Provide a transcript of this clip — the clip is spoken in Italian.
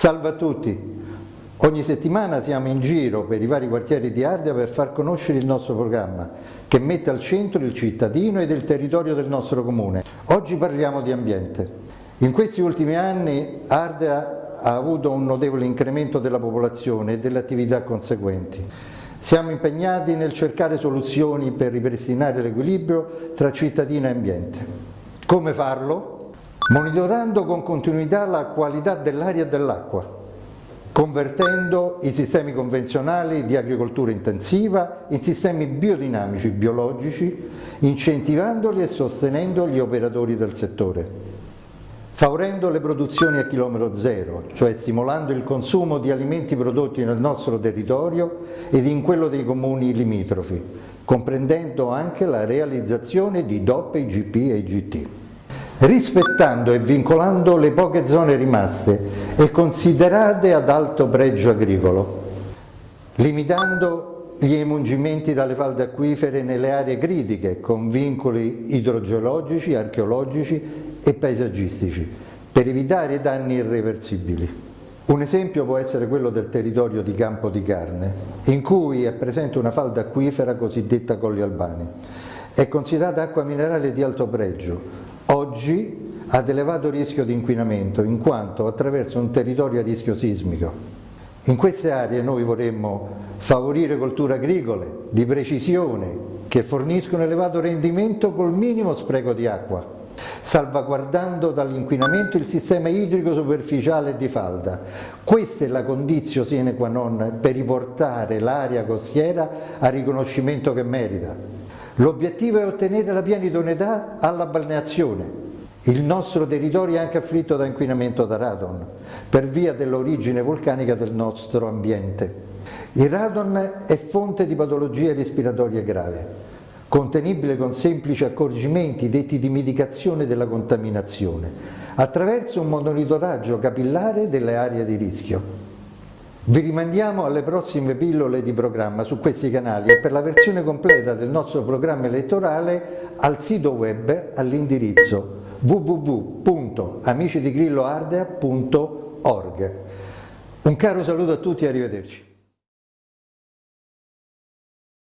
Salve a tutti! Ogni settimana siamo in giro per i vari quartieri di Ardea per far conoscere il nostro programma che mette al centro il cittadino ed il territorio del nostro comune. Oggi parliamo di ambiente. In questi ultimi anni Ardea ha avuto un notevole incremento della popolazione e delle attività conseguenti. Siamo impegnati nel cercare soluzioni per ripristinare l'equilibrio tra cittadino e ambiente. Come farlo? Monitorando con continuità la qualità dell'aria e dell'acqua, convertendo i sistemi convenzionali di agricoltura intensiva in sistemi biodinamici, biologici, incentivandoli e sostenendo gli operatori del settore favorendo le produzioni a chilometro zero, cioè stimolando il consumo di alimenti prodotti nel nostro territorio ed in quello dei comuni limitrofi, comprendendo anche la realizzazione di DOP, IGP e IGT rispettando e vincolando le poche zone rimaste e considerate ad alto pregio agricolo, limitando gli emungimenti dalle falde acquifere nelle aree critiche con vincoli idrogeologici, archeologici e paesaggistici per evitare danni irreversibili. Un esempio può essere quello del territorio di Campo di Carne, in cui è presente una falda acquifera cosiddetta Colli Albani. È considerata acqua minerale di alto pregio, oggi ad elevato rischio di inquinamento in quanto attraverso un territorio a rischio sismico. In queste aree noi vorremmo favorire colture agricole di precisione che forniscono elevato rendimento col minimo spreco di acqua, salvaguardando dall'inquinamento il sistema idrico superficiale di falda. Questa è la condizione sine qua non per riportare l'area costiera al riconoscimento che merita. L'obiettivo è ottenere la piena idoneità alla balneazione. Il nostro territorio è anche afflitto da inquinamento da radon per via dell'origine vulcanica del nostro ambiente. Il radon è fonte di patologie respiratorie gravi, contenibile con semplici accorgimenti detti di mitigazione della contaminazione, attraverso un monitoraggio capillare delle aree di rischio. Vi rimandiamo alle prossime pillole di programma su questi canali e per la versione completa del nostro programma elettorale al sito web all'indirizzo www.amicidigrilloardea.org. Un caro saluto a tutti e arrivederci.